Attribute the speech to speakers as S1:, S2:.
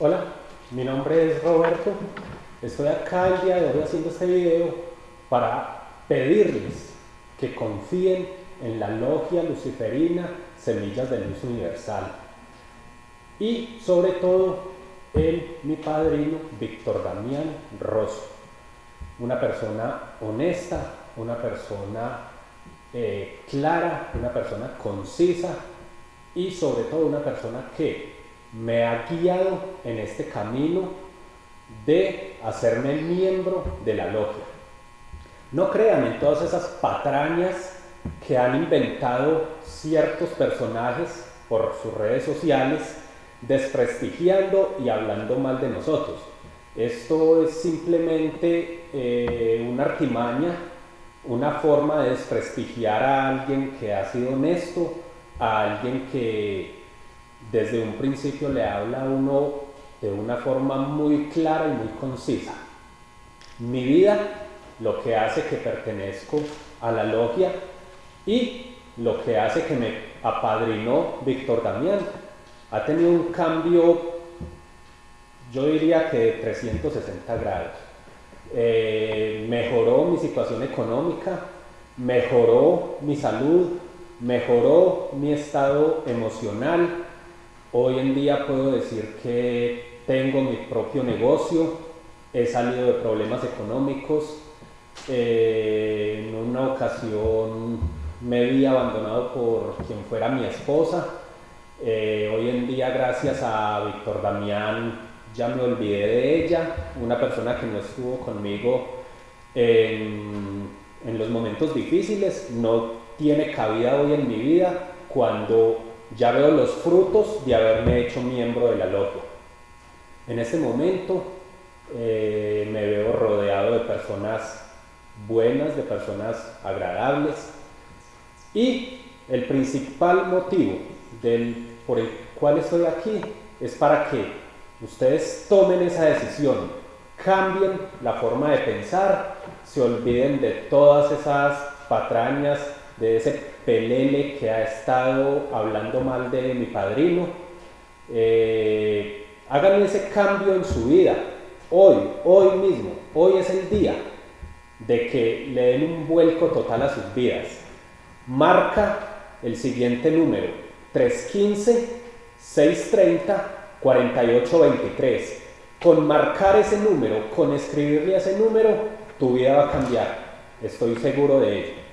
S1: Hola, mi nombre es Roberto. Estoy acá el día de hoy haciendo este video para pedirles que confíen en la logia luciferina Semillas de Luz Universal y sobre todo en mi padrino Víctor Damián Rosso, una persona honesta, una persona eh, clara, una persona concisa y sobre todo una persona que me ha guiado en este camino de hacerme miembro de la logia. No crean en todas esas patrañas que han inventado ciertos personajes por sus redes sociales, desprestigiando y hablando mal de nosotros. Esto es simplemente eh, una artimaña, una forma de desprestigiar a alguien que ha sido honesto, a alguien que desde un principio le habla a uno de una forma muy clara y muy concisa. Mi vida, lo que hace que pertenezco a la logia y lo que hace que me apadrinó Víctor Damián, ha tenido un cambio, yo diría que de 360 grados. Eh, mejoró mi situación económica, mejoró mi salud, mejoró mi estado emocional, Hoy en día puedo decir que tengo mi propio negocio, he salido de problemas económicos, eh, en una ocasión me vi abandonado por quien fuera mi esposa, eh, hoy en día gracias a Víctor Damián ya me olvidé de ella, una persona que no estuvo conmigo en, en los momentos difíciles, no tiene cabida hoy en mi vida. Cuando ya veo los frutos de haberme hecho miembro de la logia. En este momento eh, me veo rodeado de personas buenas, de personas agradables y el principal motivo por el cual estoy aquí es para que ustedes tomen esa decisión, cambien la forma de pensar, se olviden de todas esas patrañas, de ese pelele que ha estado hablando mal de mi padrino. Eh, hagan ese cambio en su vida, hoy, hoy mismo, hoy es el día de que le den un vuelco total a sus vidas. Marca el siguiente número, 315-630-4823. Con marcar ese número, con escribirle ese número, tu vida va a cambiar. Estoy seguro de ello.